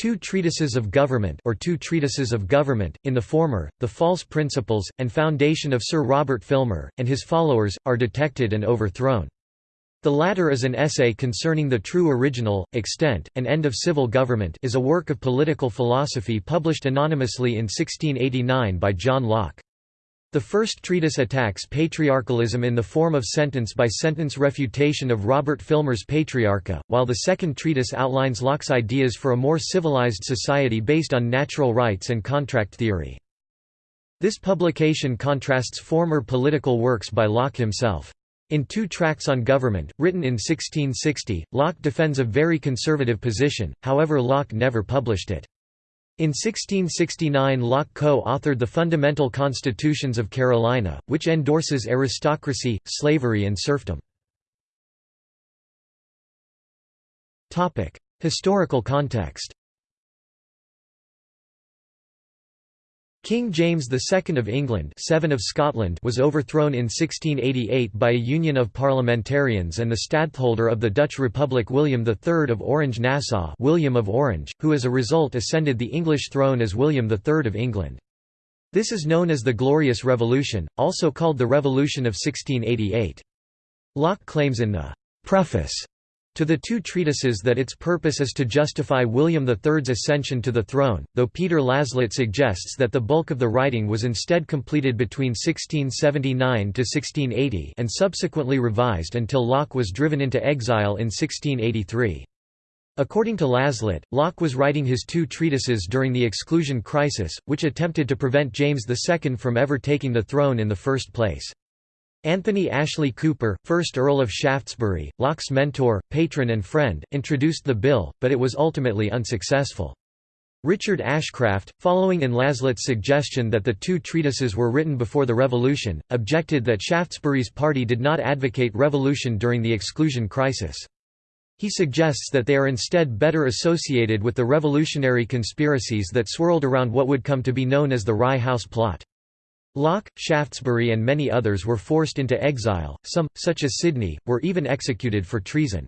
Two treatises of government or two treatises of government, in the former, the false principles, and foundation of Sir Robert Filmer, and his followers, are detected and overthrown. The latter is an essay concerning the true original, extent, and end of civil government is a work of political philosophy published anonymously in 1689 by John Locke. The first treatise attacks patriarchalism in the form of sentence-by-sentence -sentence refutation of Robert Filmer's Patriarcha, while the second treatise outlines Locke's ideas for a more civilized society based on natural rights and contract theory. This publication contrasts former political works by Locke himself. In two tracts on government, written in 1660, Locke defends a very conservative position, however Locke never published it. In 1669 Locke co-authored the Fundamental Constitutions of Carolina, which endorses aristocracy, slavery and serfdom. Historical context King James II of England 7 of Scotland was overthrown in 1688 by a union of parliamentarians and the stadtholder of the Dutch Republic William III of Orange-Nassau William of Orange, who as a result ascended the English throne as William III of England. This is known as the Glorious Revolution, also called the Revolution of 1688. Locke claims in the «Preface» to the two treatises that its purpose is to justify William III's ascension to the throne, though Peter Laslett suggests that the bulk of the writing was instead completed between 1679–1680 and subsequently revised until Locke was driven into exile in 1683. According to Laslett, Locke was writing his two treatises during the exclusion crisis, which attempted to prevent James II from ever taking the throne in the first place. Anthony Ashley Cooper, 1st Earl of Shaftesbury, Locke's mentor, patron and friend, introduced the bill, but it was ultimately unsuccessful. Richard Ashcraft, following in Laslett's suggestion that the two treatises were written before the Revolution, objected that Shaftesbury's party did not advocate revolution during the exclusion crisis. He suggests that they are instead better associated with the revolutionary conspiracies that swirled around what would come to be known as the Rye House Plot. Locke, Shaftesbury and many others were forced into exile, some, such as Sidney, were even executed for treason.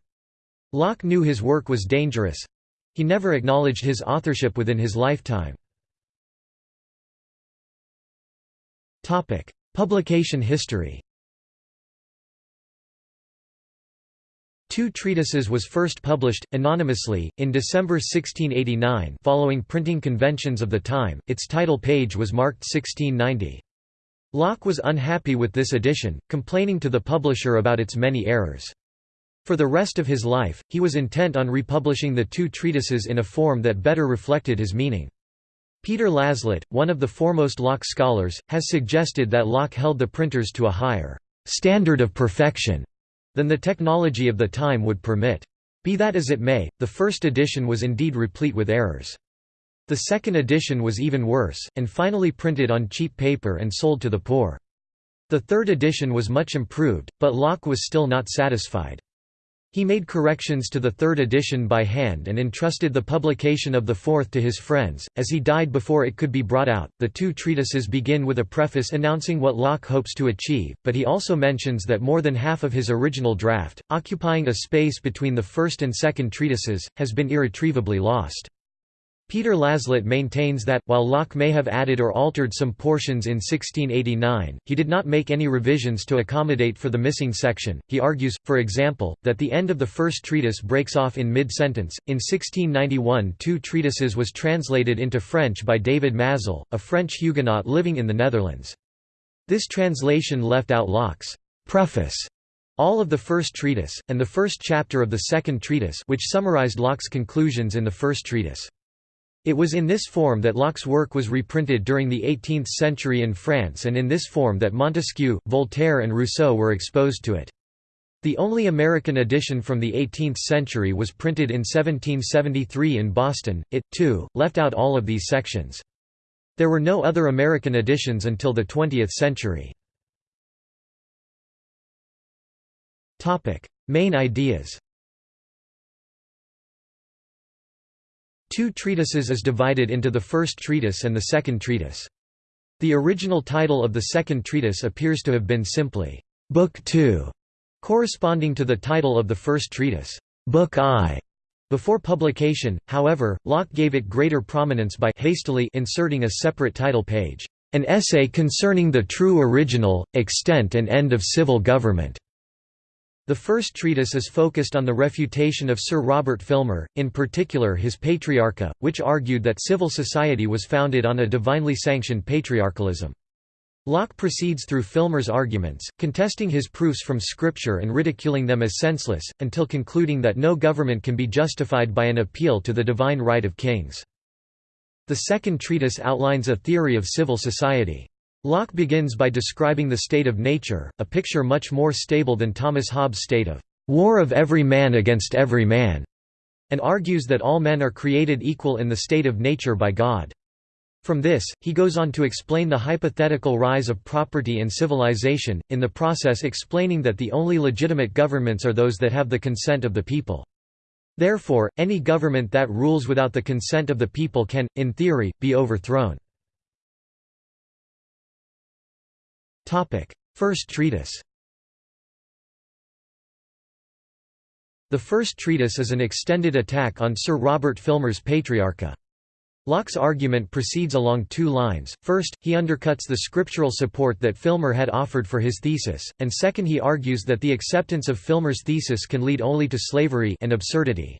Locke knew his work was dangerous—he never acknowledged his authorship within his lifetime. Publication history Two Treatises was first published, anonymously, in December 1689 following printing conventions of the time, its title page was marked 1690. Locke was unhappy with this edition, complaining to the publisher about its many errors. For the rest of his life, he was intent on republishing the two treatises in a form that better reflected his meaning. Peter Laslett, one of the foremost Locke scholars, has suggested that Locke held the printers to a higher standard of perfection than the technology of the time would permit. Be that as it may, the first edition was indeed replete with errors. The second edition was even worse, and finally printed on cheap paper and sold to the poor. The third edition was much improved, but Locke was still not satisfied. He made corrections to the third edition by hand and entrusted the publication of the fourth to his friends. As he died before it could be brought out, the two treatises begin with a preface announcing what Locke hopes to achieve, but he also mentions that more than half of his original draft, occupying a space between the first and second treatises, has been irretrievably lost. Peter Laslett maintains that, while Locke may have added or altered some portions in 1689, he did not make any revisions to accommodate for the missing section. He argues, for example, that the end of the first treatise breaks off in mid-sentence. In 1691 two treatises was translated into French by David Mazel, a French Huguenot living in the Netherlands. This translation left out Locke's preface all of the first treatise, and the first chapter of the second treatise which summarized Locke's conclusions in the first treatise. It was in this form that Locke's work was reprinted during the 18th century in France and in this form that Montesquieu, Voltaire and Rousseau were exposed to it. The only American edition from the 18th century was printed in 1773 in Boston. It, too, left out all of these sections. There were no other American editions until the 20th century. Main ideas Two treatises is divided into the first treatise and the second treatise. The original title of the second treatise appears to have been simply, Book 2, corresponding to the title of the first treatise, Book I. Before publication, however, Locke gave it greater prominence by hastily inserting a separate title page, "'An Essay Concerning the True Original, Extent and End of Civil Government' The first treatise is focused on the refutation of Sir Robert Filmer, in particular his Patriarcha, which argued that civil society was founded on a divinely sanctioned patriarchalism. Locke proceeds through Filmer's arguments, contesting his proofs from Scripture and ridiculing them as senseless, until concluding that no government can be justified by an appeal to the divine right of kings. The second treatise outlines a theory of civil society. Locke begins by describing the state of nature, a picture much more stable than Thomas Hobbes' state of war of every man against every man, and argues that all men are created equal in the state of nature by God. From this, he goes on to explain the hypothetical rise of property and civilization, in the process explaining that the only legitimate governments are those that have the consent of the people. Therefore, any government that rules without the consent of the people can, in theory, be overthrown. First treatise The first treatise is an extended attack on Sir Robert Filmer's Patriarcha. Locke's argument proceeds along two lines, first, he undercuts the scriptural support that Filmer had offered for his thesis, and second he argues that the acceptance of Filmer's thesis can lead only to slavery and absurdity.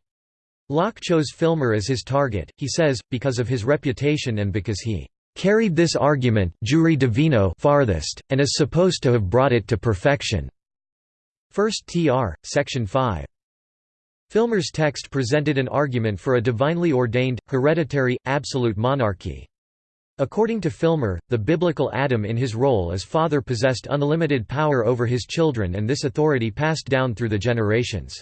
Locke chose Filmer as his target, he says, because of his reputation and because he carried this argument jure divino farthest, and is supposed to have brought it to perfection. 1 tr. section 5. Filmer's text presented an argument for a divinely ordained, hereditary, absolute monarchy. According to Filmer, the biblical Adam in his role as father possessed unlimited power over his children and this authority passed down through the generations.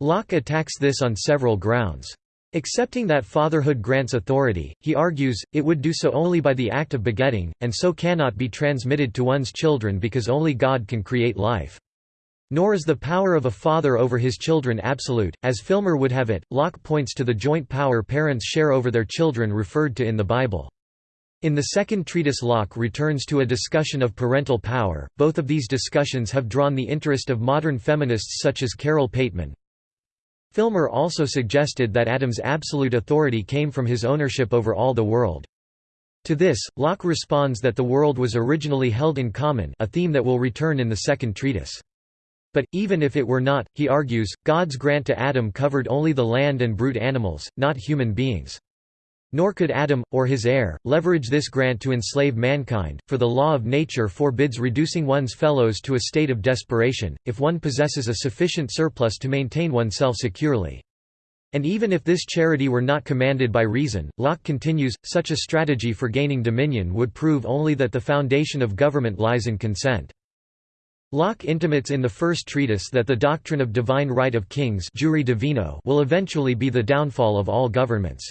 Locke attacks this on several grounds. Accepting that fatherhood grants authority, he argues, it would do so only by the act of begetting, and so cannot be transmitted to one's children because only God can create life. Nor is the power of a father over his children absolute, as Filmer would have it. Locke points to the joint power parents share over their children referred to in the Bible. In the second treatise Locke returns to a discussion of parental power. Both of these discussions have drawn the interest of modern feminists such as Carole Pateman. Filmer also suggested that Adam's absolute authority came from his ownership over all the world. To this, Locke responds that the world was originally held in common a theme that will return in the second treatise. But, even if it were not, he argues, God's grant to Adam covered only the land and brute animals, not human beings. Nor could Adam, or his heir, leverage this grant to enslave mankind, for the law of nature forbids reducing one's fellows to a state of desperation, if one possesses a sufficient surplus to maintain oneself securely. And even if this charity were not commanded by reason, Locke continues, such a strategy for gaining dominion would prove only that the foundation of government lies in consent. Locke intimates in the first treatise that the doctrine of divine right of kings jure divino will eventually be the downfall of all governments.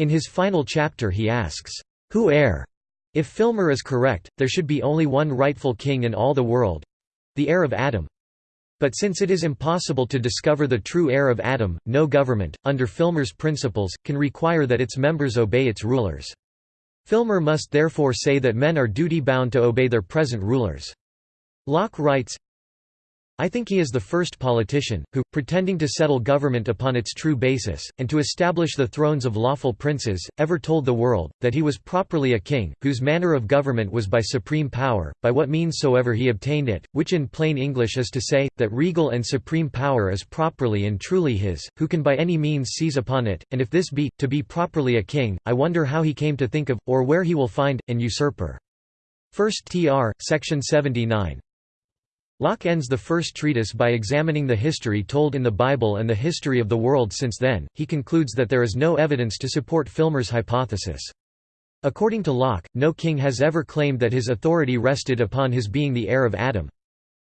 In his final chapter he asks, "'Who heir?' If Filmer is correct, there should be only one rightful king in all the world—the heir of Adam. But since it is impossible to discover the true heir of Adam, no government, under Filmer's principles, can require that its members obey its rulers. Filmer must therefore say that men are duty-bound to obey their present rulers. Locke writes, I think he is the first politician, who, pretending to settle government upon its true basis, and to establish the thrones of lawful princes, ever told the world, that he was properly a king, whose manner of government was by supreme power, by what means soever he obtained it, which in plain English is to say, that regal and supreme power is properly and truly his, who can by any means seize upon it, and if this be, to be properly a king, I wonder how he came to think of, or where he will find, an usurper. 1 Tr. Section 79 Locke ends the first treatise by examining the history told in the Bible and the history of the world since then. He concludes that there is no evidence to support Filmer's hypothesis. According to Locke, no king has ever claimed that his authority rested upon his being the heir of Adam.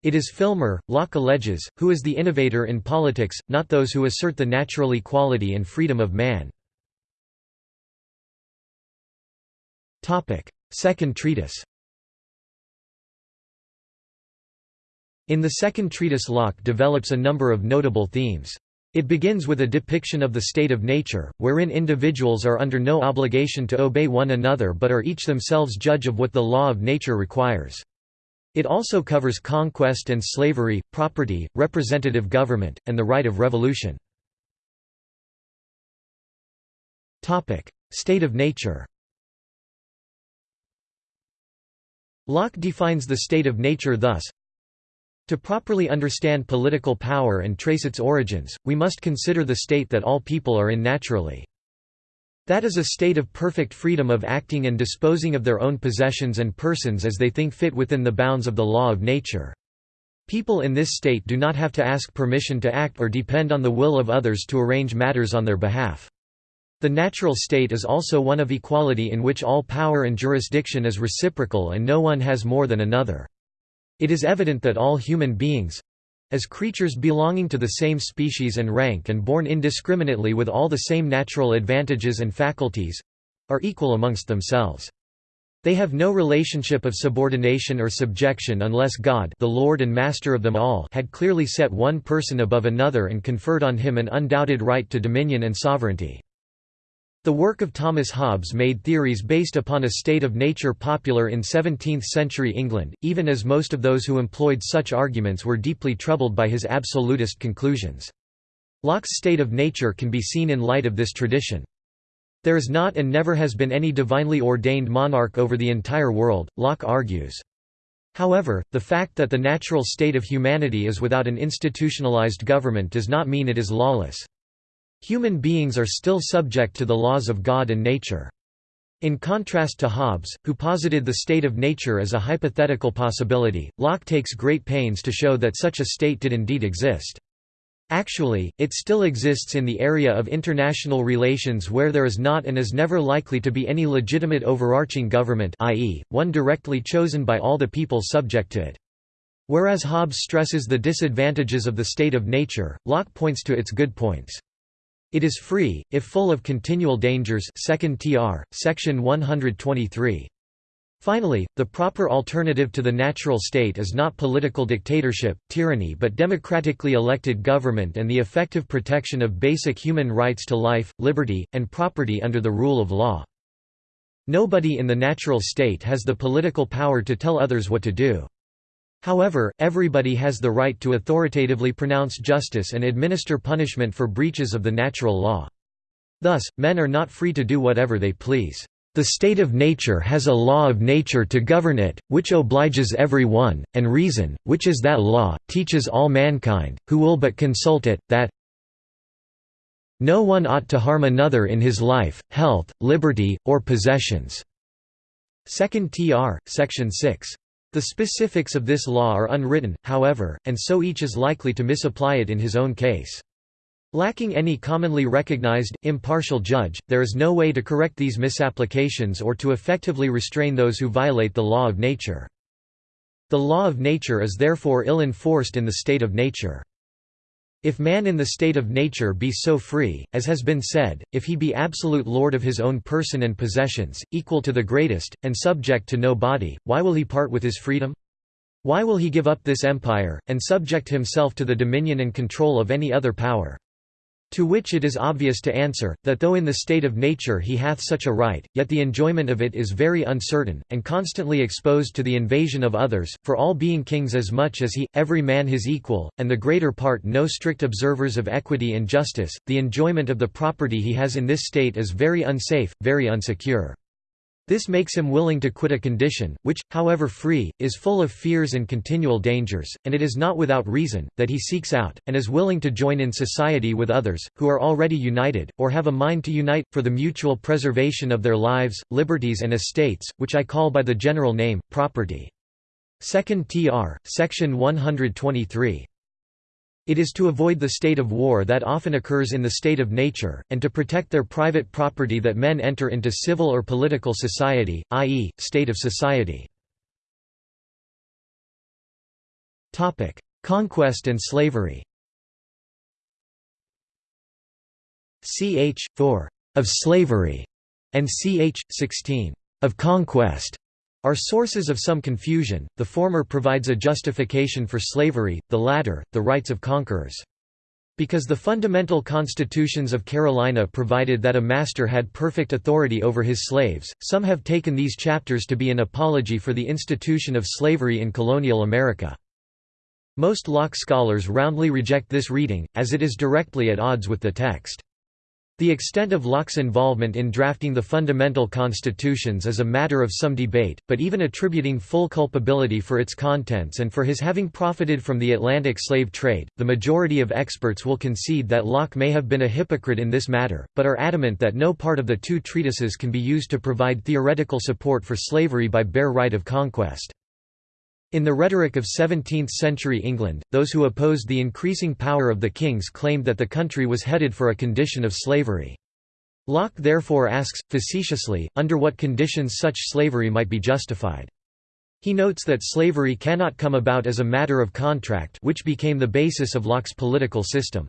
It is Filmer, Locke alleges, who is the innovator in politics, not those who assert the natural equality and freedom of man. Second treatise In the second treatise Locke develops a number of notable themes. It begins with a depiction of the state of nature, wherein individuals are under no obligation to obey one another but are each themselves judge of what the law of nature requires. It also covers conquest and slavery, property, representative government, and the right of revolution. State of nature Locke defines the state of nature thus, to properly understand political power and trace its origins, we must consider the state that all people are in naturally. That is a state of perfect freedom of acting and disposing of their own possessions and persons as they think fit within the bounds of the law of nature. People in this state do not have to ask permission to act or depend on the will of others to arrange matters on their behalf. The natural state is also one of equality in which all power and jurisdiction is reciprocal and no one has more than another. It is evident that all human beings, as creatures belonging to the same species and rank and born indiscriminately with all the same natural advantages and faculties are equal amongst themselves. They have no relationship of subordination or subjection unless God the Lord and Master of them all had clearly set one person above another and conferred on him an undoubted right to dominion and sovereignty. The work of Thomas Hobbes made theories based upon a state of nature popular in 17th-century England, even as most of those who employed such arguments were deeply troubled by his absolutist conclusions. Locke's state of nature can be seen in light of this tradition. There is not and never has been any divinely ordained monarch over the entire world, Locke argues. However, the fact that the natural state of humanity is without an institutionalized government does not mean it is lawless. Human beings are still subject to the laws of God and nature. In contrast to Hobbes, who posited the state of nature as a hypothetical possibility, Locke takes great pains to show that such a state did indeed exist. Actually, it still exists in the area of international relations where there is not and is never likely to be any legitimate overarching government i.e., one directly chosen by all the people subject to it. Whereas Hobbes stresses the disadvantages of the state of nature, Locke points to its good points. It is free, if full of continual dangers 2nd tr, section 123. Finally, the proper alternative to the natural state is not political dictatorship, tyranny but democratically elected government and the effective protection of basic human rights to life, liberty, and property under the rule of law. Nobody in the natural state has the political power to tell others what to do. However, everybody has the right to authoritatively pronounce justice and administer punishment for breaches of the natural law. Thus, men are not free to do whatever they please. The state of nature has a law of nature to govern it, which obliges every one, and reason, which is that law, teaches all mankind, who will but consult it, that no one ought to harm another in his life, health, liberty, or possessions." 2 tr. Section 6. The specifics of this law are unwritten, however, and so each is likely to misapply it in his own case. Lacking any commonly recognized, impartial judge, there is no way to correct these misapplications or to effectively restrain those who violate the law of nature. The law of nature is therefore ill enforced in the state of nature. If man in the state of nature be so free, as has been said, if he be absolute lord of his own person and possessions, equal to the greatest, and subject to no body, why will he part with his freedom? Why will he give up this empire, and subject himself to the dominion and control of any other power? To which it is obvious to answer, that though in the state of nature he hath such a right, yet the enjoyment of it is very uncertain, and constantly exposed to the invasion of others, for all being kings as much as he, every man his equal, and the greater part no strict observers of equity and justice, the enjoyment of the property he has in this state is very unsafe, very unsecure. This makes him willing to quit a condition, which, however free, is full of fears and continual dangers, and it is not without reason, that he seeks out, and is willing to join in society with others, who are already united, or have a mind to unite, for the mutual preservation of their lives, liberties and estates, which I call by the general name, property. 2nd tr. Section 123. It is to avoid the state of war that often occurs in the state of nature, and to protect their private property that men enter into civil or political society, i.e., state of society. Conquest and slavery ch. 4 of slavery and ch. 16 of conquest are sources of some confusion, the former provides a justification for slavery, the latter, the rights of conquerors. Because the fundamental constitutions of Carolina provided that a master had perfect authority over his slaves, some have taken these chapters to be an apology for the institution of slavery in colonial America. Most Locke scholars roundly reject this reading, as it is directly at odds with the text. The extent of Locke's involvement in drafting the fundamental constitutions is a matter of some debate, but even attributing full culpability for its contents and for his having profited from the Atlantic slave trade, the majority of experts will concede that Locke may have been a hypocrite in this matter, but are adamant that no part of the two treatises can be used to provide theoretical support for slavery by bare right of conquest. In the rhetoric of 17th-century England, those who opposed the increasing power of the kings claimed that the country was headed for a condition of slavery. Locke therefore asks, facetiously, under what conditions such slavery might be justified. He notes that slavery cannot come about as a matter of contract which became the basis of Locke's political system.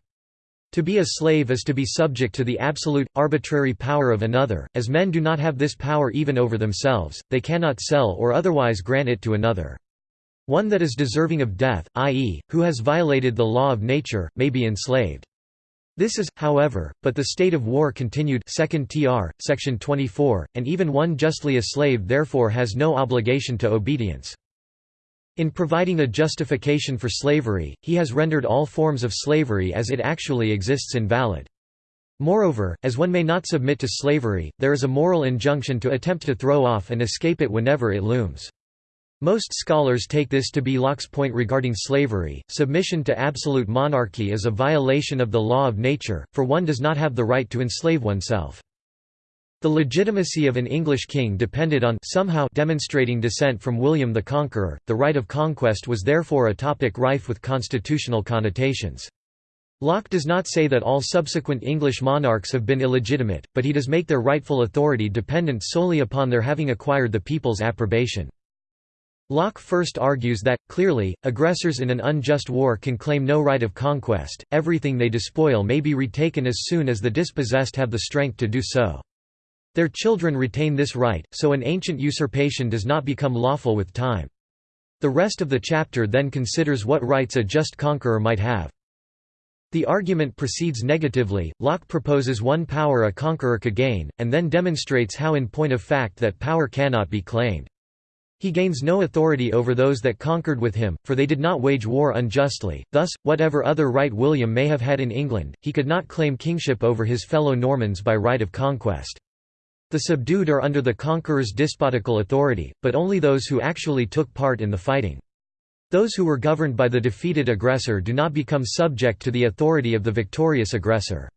To be a slave is to be subject to the absolute, arbitrary power of another, as men do not have this power even over themselves, they cannot sell or otherwise grant it to another. One that is deserving of death, i.e., who has violated the law of nature, may be enslaved. This is, however, but the state of war continued 2 tr, section 24, and even one justly a slave therefore has no obligation to obedience. In providing a justification for slavery, he has rendered all forms of slavery as it actually exists invalid. Moreover, as one may not submit to slavery, there is a moral injunction to attempt to throw off and escape it whenever it looms. Most scholars take this to be Locke's point regarding slavery. Submission to absolute monarchy is a violation of the law of nature, for one does not have the right to enslave oneself. The legitimacy of an English king depended on somehow demonstrating descent from William the Conqueror. The right of conquest was therefore a topic rife with constitutional connotations. Locke does not say that all subsequent English monarchs have been illegitimate, but he does make their rightful authority dependent solely upon their having acquired the people's approbation. Locke first argues that, clearly, aggressors in an unjust war can claim no right of conquest, everything they despoil may be retaken as soon as the dispossessed have the strength to do so. Their children retain this right, so an ancient usurpation does not become lawful with time. The rest of the chapter then considers what rights a just conqueror might have. The argument proceeds negatively, Locke proposes one power a conqueror could gain, and then demonstrates how in point of fact that power cannot be claimed. He gains no authority over those that conquered with him, for they did not wage war unjustly, thus, whatever other right William may have had in England, he could not claim kingship over his fellow Normans by right of conquest. The subdued are under the conqueror's despotical authority, but only those who actually took part in the fighting. Those who were governed by the defeated aggressor do not become subject to the authority of the victorious aggressor.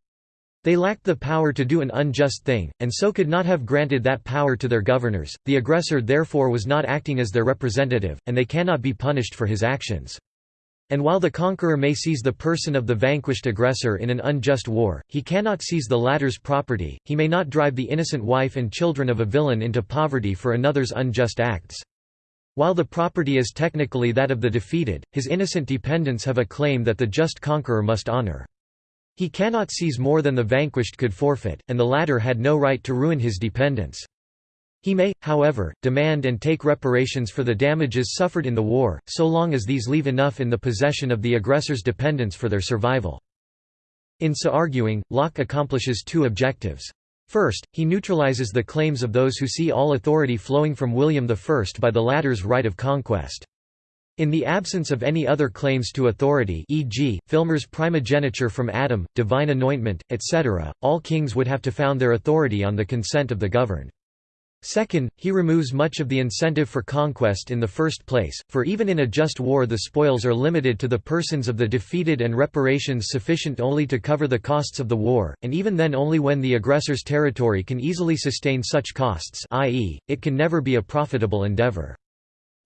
They lacked the power to do an unjust thing, and so could not have granted that power to their governors, the aggressor therefore was not acting as their representative, and they cannot be punished for his actions. And while the conqueror may seize the person of the vanquished aggressor in an unjust war, he cannot seize the latter's property, he may not drive the innocent wife and children of a villain into poverty for another's unjust acts. While the property is technically that of the defeated, his innocent dependents have a claim that the just conqueror must honor. He cannot seize more than the vanquished could forfeit, and the latter had no right to ruin his dependents. He may, however, demand and take reparations for the damages suffered in the war, so long as these leave enough in the possession of the aggressor's dependents for their survival. In so arguing, Locke accomplishes two objectives. First, he neutralizes the claims of those who see all authority flowing from William I by the latter's right of conquest. In the absence of any other claims to authority e.g., Filmer's primogeniture from Adam, divine anointment, etc., all kings would have to found their authority on the consent of the governed. Second, he removes much of the incentive for conquest in the first place, for even in a just war the spoils are limited to the persons of the defeated and reparations sufficient only to cover the costs of the war, and even then only when the aggressor's territory can easily sustain such costs i.e., it can never be a profitable endeavor.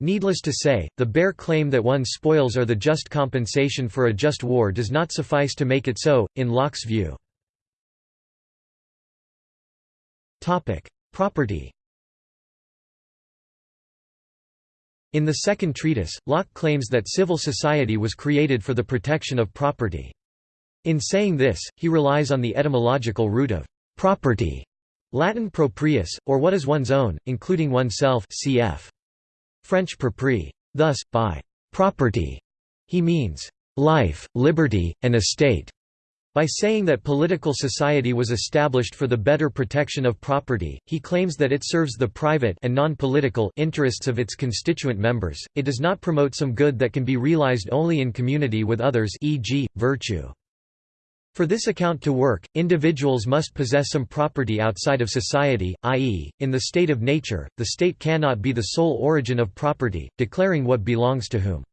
Needless to say, the bare claim that one's spoils are the just compensation for a just war does not suffice to make it so, in Locke's view. Property In the second treatise, Locke claims that civil society was created for the protection of property. In saying this, he relies on the etymological root of property, Latin proprius, or what is one's own, including oneself cf. French proprie. Thus, by «property» he means «life, liberty, and estate». By saying that political society was established for the better protection of property, he claims that it serves the private and non-political interests of its constituent members, it does not promote some good that can be realized only in community with others e.g., virtue. For this account to work, individuals must possess some property outside of society, i.e., in the state of nature, the state cannot be the sole origin of property, declaring what belongs to whom.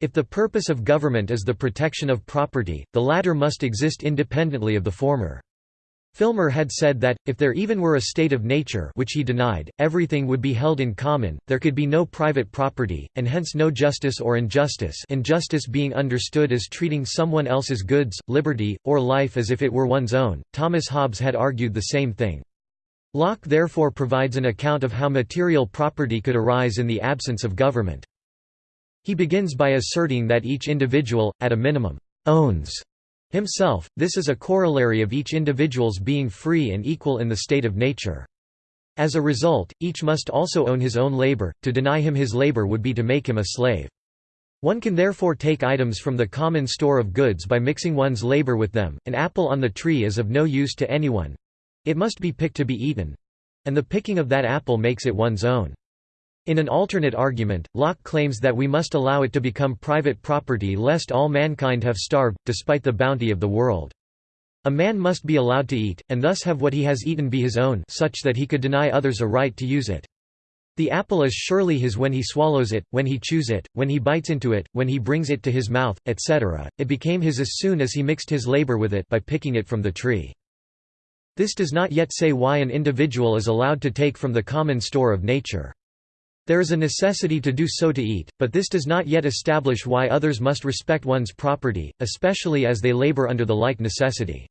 If the purpose of government is the protection of property, the latter must exist independently of the former. Filmer had said that, if there even were a state of nature which he denied, everything would be held in common, there could be no private property, and hence no justice or injustice injustice being understood as treating someone else's goods, liberty, or life as if it were one's own. Thomas Hobbes had argued the same thing. Locke therefore provides an account of how material property could arise in the absence of government. He begins by asserting that each individual, at a minimum, owns himself, this is a corollary of each individual's being free and equal in the state of nature. As a result, each must also own his own labor, to deny him his labor would be to make him a slave. One can therefore take items from the common store of goods by mixing one's labor with them, an apple on the tree is of no use to anyone—it must be picked to be eaten—and the picking of that apple makes it one's own. In an alternate argument, Locke claims that we must allow it to become private property lest all mankind have starved, despite the bounty of the world. A man must be allowed to eat, and thus have what he has eaten be his own such that he could deny others a right to use it. The apple is surely his when he swallows it, when he chews it, when he bites into it, when he brings it to his mouth, etc. It became his as soon as he mixed his labor with it by picking it from the tree. This does not yet say why an individual is allowed to take from the common store of nature. There is a necessity to do so to eat, but this does not yet establish why others must respect one's property, especially as they labor under the like necessity.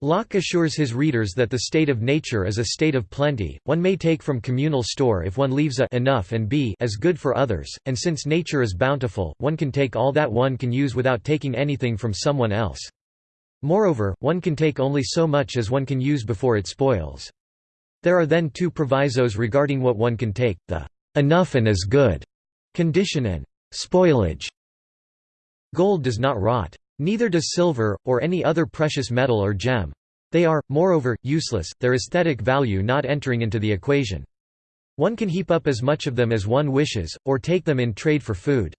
Locke assures his readers that the state of nature is a state of plenty, one may take from communal store if one leaves a enough and b as good for others, and since nature is bountiful, one can take all that one can use without taking anything from someone else. Moreover, one can take only so much as one can use before it spoils. There are then two provisos regarding what one can take, the enough and as good condition and spoilage. Gold does not rot. Neither does silver, or any other precious metal or gem. They are, moreover, useless, their aesthetic value not entering into the equation. One can heap up as much of them as one wishes, or take them in trade for food.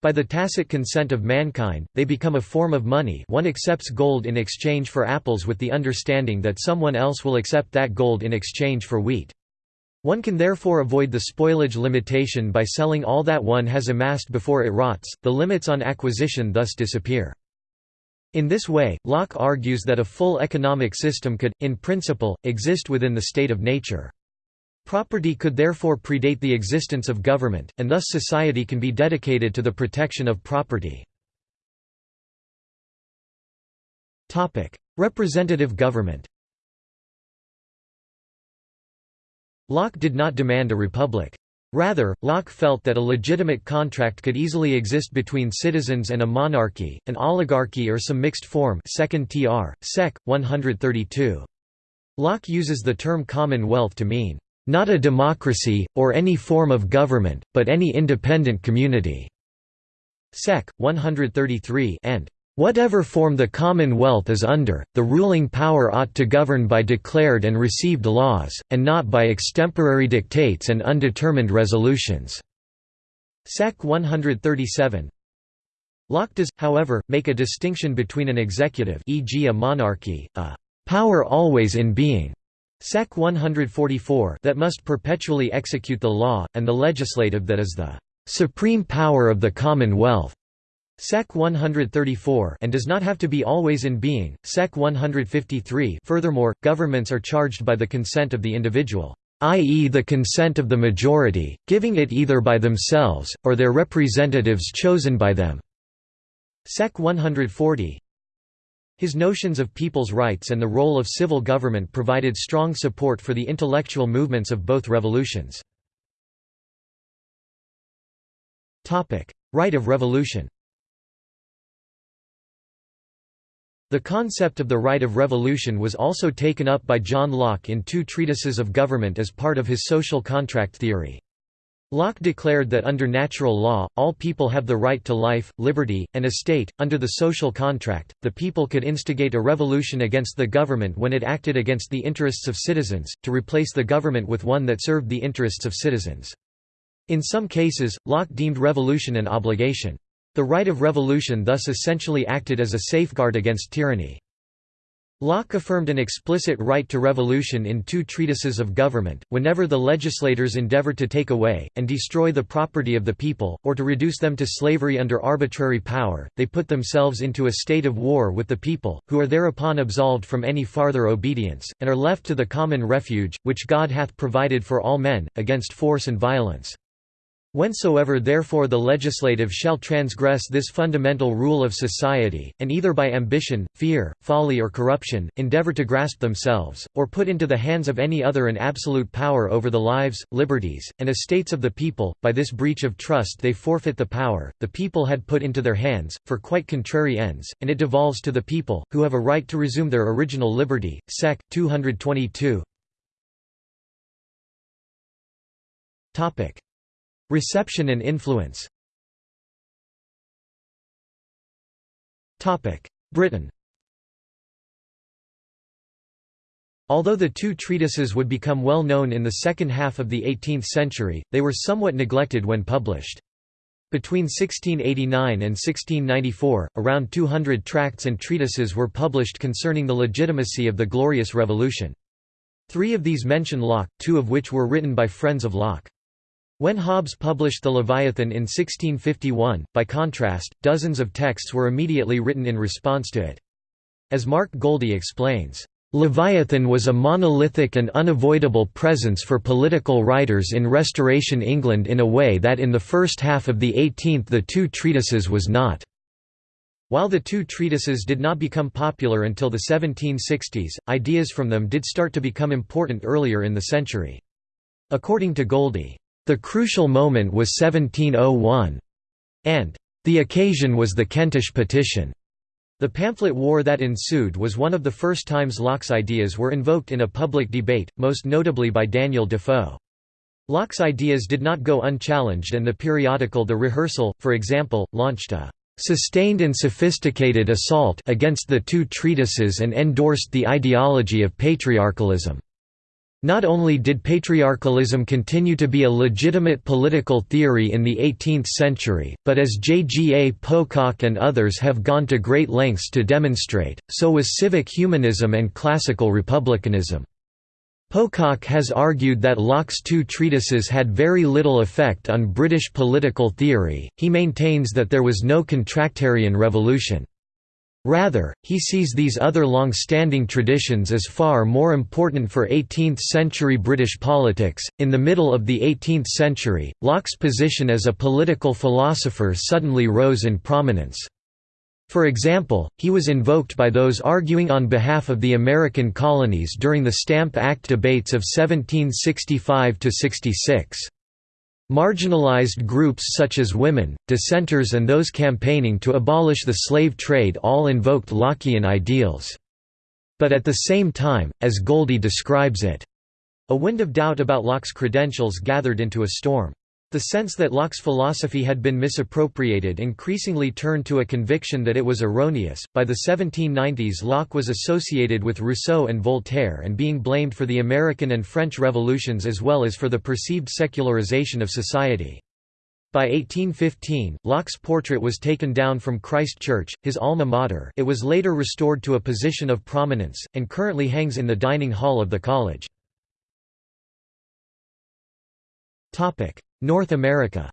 By the tacit consent of mankind, they become a form of money one accepts gold in exchange for apples with the understanding that someone else will accept that gold in exchange for wheat. One can therefore avoid the spoilage limitation by selling all that one has amassed before it rots, the limits on acquisition thus disappear. In this way, Locke argues that a full economic system could, in principle, exist within the state of nature. Property could therefore predate the existence of government, and thus society can be dedicated to the protection of property. Representative government Locke did not demand a republic. Rather, Locke felt that a legitimate contract could easily exist between citizens and a monarchy, an oligarchy or some mixed form 2nd tr. sec. 132. Locke uses the term commonwealth to mean, "...not a democracy, or any form of government, but any independent community." Sec. 133 and Whatever form the Commonwealth is under, the ruling power ought to govern by declared and received laws, and not by extemporary dictates and undetermined resolutions." Sec. 137 Locke does, however, make a distinction between an executive e.g. a monarchy, a «power always in being» Sec. 144 that must perpetually execute the law, and the legislative that is the «supreme power of the Commonwealth» Sec 134 and does not have to be always in being. Sec 153 Furthermore, governments are charged by the consent of the individual, i.e. the consent of the majority, giving it either by themselves, or their representatives chosen by them. Sec 140 His notions of people's rights and the role of civil government provided strong support for the intellectual movements of both revolutions. Right of revolution The concept of the right of revolution was also taken up by John Locke in two treatises of government as part of his social contract theory. Locke declared that under natural law, all people have the right to life, liberty, and estate. Under the social contract, the people could instigate a revolution against the government when it acted against the interests of citizens, to replace the government with one that served the interests of citizens. In some cases, Locke deemed revolution an obligation. The right of revolution thus essentially acted as a safeguard against tyranny. Locke affirmed an explicit right to revolution in two treatises of government, whenever the legislators endeavored to take away, and destroy the property of the people, or to reduce them to slavery under arbitrary power, they put themselves into a state of war with the people, who are thereupon absolved from any farther obedience, and are left to the common refuge, which God hath provided for all men, against force and violence. Whensoever therefore the legislative shall transgress this fundamental rule of society, and either by ambition, fear, folly or corruption, endeavour to grasp themselves, or put into the hands of any other an absolute power over the lives, liberties, and estates of the people, by this breach of trust they forfeit the power, the people had put into their hands, for quite contrary ends, and it devolves to the people, who have a right to resume their original liberty. Sec. 222 Reception and influence Britain Although the two treatises would become well known in the second half of the 18th century, they were somewhat neglected when published. Between 1689 and 1694, around 200 tracts and treatises were published concerning the legitimacy of the Glorious Revolution. Three of these mention Locke, two of which were written by friends of Locke. When Hobbes published the Leviathan in 1651, by contrast, dozens of texts were immediately written in response to it. As Mark Goldie explains, Leviathan was a monolithic and unavoidable presence for political writers in Restoration England in a way that in the first half of the 18th the two treatises was not. While the two treatises did not become popular until the 1760s, ideas from them did start to become important earlier in the century. According to Goldie, the crucial moment was 1701. And the occasion was the Kentish Petition. The pamphlet war that ensued was one of the first times Locke's ideas were invoked in a public debate, most notably by Daniel Defoe. Locke's ideas did not go unchallenged and the periodical The Rehearsal, for example, launched a "...sustained and sophisticated assault against the two treatises and endorsed the ideology of patriarchalism." Not only did patriarchalism continue to be a legitimate political theory in the 18th century, but as J. G. A. Pocock and others have gone to great lengths to demonstrate, so was civic humanism and classical republicanism. Pocock has argued that Locke's two treatises had very little effect on British political theory, he maintains that there was no contractarian revolution. Rather, he sees these other long-standing traditions as far more important for 18th-century British politics. In the middle of the 18th century, Locke's position as a political philosopher suddenly rose in prominence. For example, he was invoked by those arguing on behalf of the American colonies during the Stamp Act debates of 1765–66. Marginalized groups such as women, dissenters and those campaigning to abolish the slave trade all invoked Lockean ideals. But at the same time, as Goldie describes it, a wind of doubt about Locke's credentials gathered into a storm. The sense that Locke's philosophy had been misappropriated increasingly turned to a conviction that it was erroneous. By the 1790s, Locke was associated with Rousseau and Voltaire and being blamed for the American and French revolutions as well as for the perceived secularization of society. By 1815, Locke's portrait was taken down from Christ Church, his alma mater it was later restored to a position of prominence, and currently hangs in the dining hall of the college. North America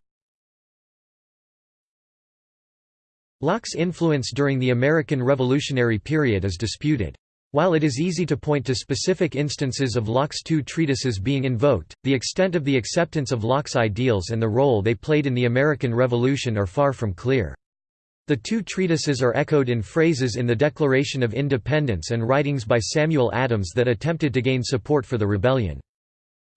Locke's influence during the American Revolutionary period is disputed. While it is easy to point to specific instances of Locke's two treatises being invoked, the extent of the acceptance of Locke's ideals and the role they played in the American Revolution are far from clear. The two treatises are echoed in phrases in the Declaration of Independence and writings by Samuel Adams that attempted to gain support for the rebellion.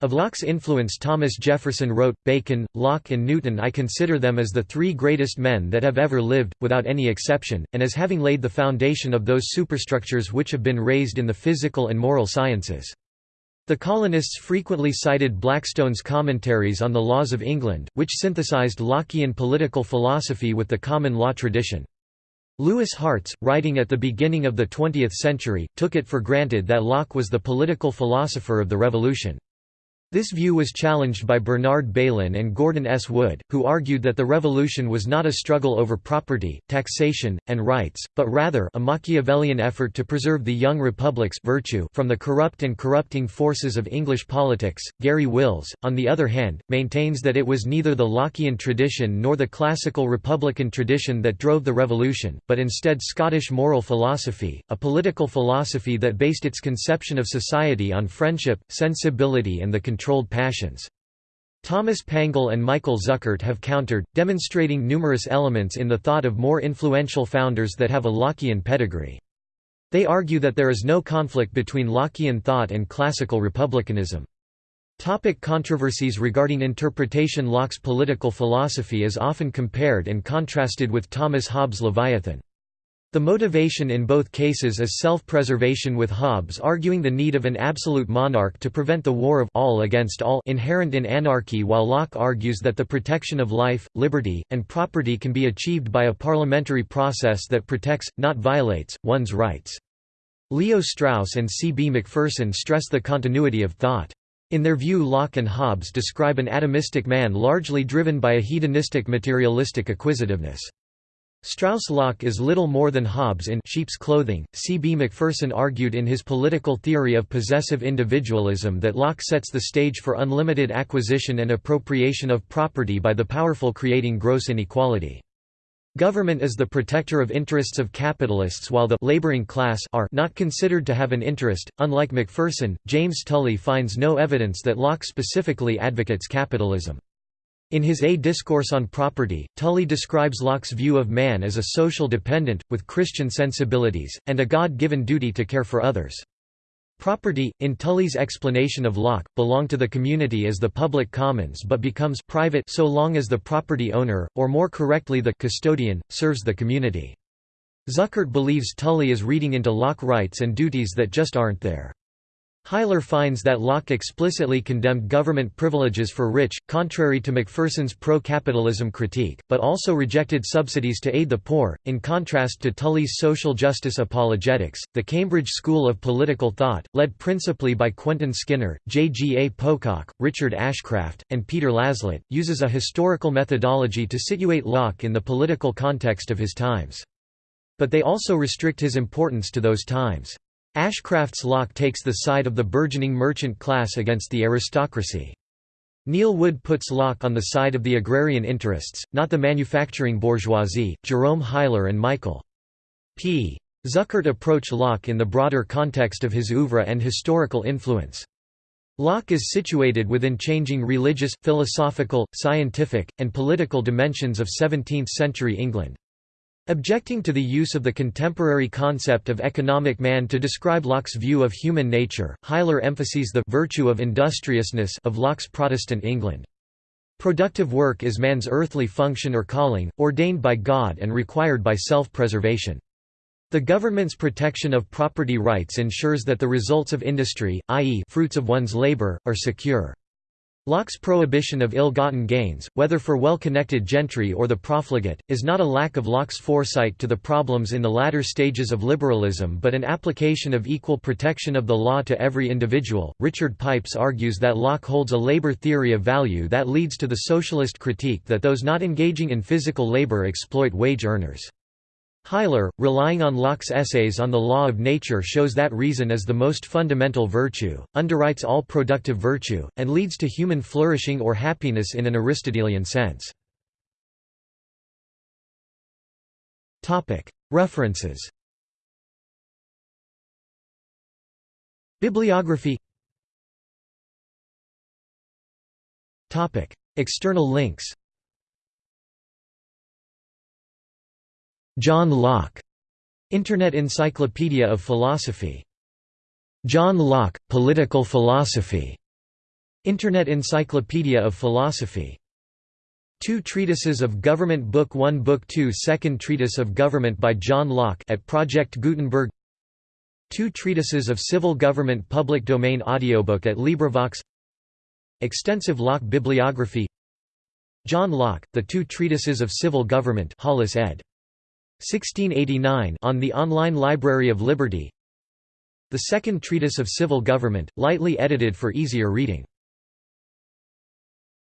Of Locke's influence Thomas Jefferson wrote, Bacon, Locke and Newton I consider them as the three greatest men that have ever lived, without any exception, and as having laid the foundation of those superstructures which have been raised in the physical and moral sciences. The colonists frequently cited Blackstone's commentaries on the laws of England, which synthesized Lockean political philosophy with the common law tradition. Louis Hartz, writing at the beginning of the 20th century, took it for granted that Locke was the political philosopher of the Revolution. This view was challenged by Bernard Bailyn and Gordon S. Wood, who argued that the revolution was not a struggle over property, taxation, and rights, but rather a Machiavellian effort to preserve the young republic's virtue from the corrupt and corrupting forces of English politics. Garry Wills, on the other hand, maintains that it was neither the Lockean tradition nor the classical republican tradition that drove the revolution, but instead Scottish moral philosophy, a political philosophy that based its conception of society on friendship, sensibility and the controlled passions. Thomas Pangle and Michael Zuckert have countered, demonstrating numerous elements in the thought of more influential founders that have a Lockean pedigree. They argue that there is no conflict between Lockean thought and classical republicanism. Topic controversies regarding interpretation Locke's political philosophy is often compared and contrasted with Thomas Hobbes' Leviathan. The motivation in both cases is self-preservation with Hobbes arguing the need of an absolute monarch to prevent the war of all against all inherent in anarchy while Locke argues that the protection of life, liberty, and property can be achieved by a parliamentary process that protects, not violates, one's rights. Leo Strauss and C. B. Macpherson stress the continuity of thought. In their view Locke and Hobbes describe an atomistic man largely driven by a hedonistic materialistic acquisitiveness. Strauss-Locke is little more than Hobbes in sheep's clothing. C. B. Macpherson argued in his political theory of possessive individualism that Locke sets the stage for unlimited acquisition and appropriation of property by the powerful creating gross inequality. Government is the protector of interests of capitalists while the laboring class are not considered to have an interest. Unlike Macpherson, James Tully finds no evidence that Locke specifically advocates capitalism. In his A Discourse on Property, Tully describes Locke's view of man as a social dependent, with Christian sensibilities, and a God-given duty to care for others. Property, in Tully's explanation of Locke, belong to the community as the public commons but becomes private so long as the property owner, or more correctly the custodian, serves the community. Zuckert believes Tully is reading into Locke rights and duties that just aren't there. Huyler finds that Locke explicitly condemned government privileges for rich, contrary to Macpherson's pro-capitalism critique, but also rejected subsidies to aid the poor. In contrast to Tully's social justice apologetics, the Cambridge School of Political Thought, led principally by Quentin Skinner, J. G. A. Pocock, Richard Ashcraft, and Peter Laslett, uses a historical methodology to situate Locke in the political context of his times. But they also restrict his importance to those times. Ashcraft's Locke takes the side of the burgeoning merchant class against the aristocracy. Neil Wood puts Locke on the side of the agrarian interests, not the manufacturing bourgeoisie. Jerome Huyler and Michael P. Zuckert approach Locke in the broader context of his oeuvre and historical influence. Locke is situated within changing religious, philosophical, scientific, and political dimensions of 17th-century England. Objecting to the use of the contemporary concept of economic man to describe Locke's view of human nature, Huyler emphasizes the virtue of industriousness of Locke's Protestant England. Productive work is man's earthly function or calling, ordained by God and required by self-preservation. The government's protection of property rights ensures that the results of industry, i.e. fruits of one's labor, are secure. Locke's prohibition of ill-gotten gains, whether for well-connected gentry or the profligate, is not a lack of Locke's foresight to the problems in the latter stages of liberalism but an application of equal protection of the law to every individual. Richard Pipes argues that Locke holds a labor theory of value that leads to the socialist critique that those not engaging in physical labor exploit wage earners. Huyler, relying on Locke's essays on the law of nature shows that reason is the most fundamental virtue, underwrites all productive virtue, and leads to human flourishing or happiness in an Aristotelian sense. References Bibliography External links John Locke, Internet Encyclopedia of Philosophy. John Locke, Political Philosophy. Internet Encyclopedia of Philosophy. Two Treatises of Government Book 1 Book 2 Second Treatise of Government by John Locke at Project Gutenberg Two Treatises of Civil Government Public Domain Audiobook at LibriVox Extensive Locke Bibliography John Locke, The Two Treatises of Civil Government Hollis ed. 1689 on the Online Library of Liberty. The Second Treatise of Civil Government, lightly edited for easier reading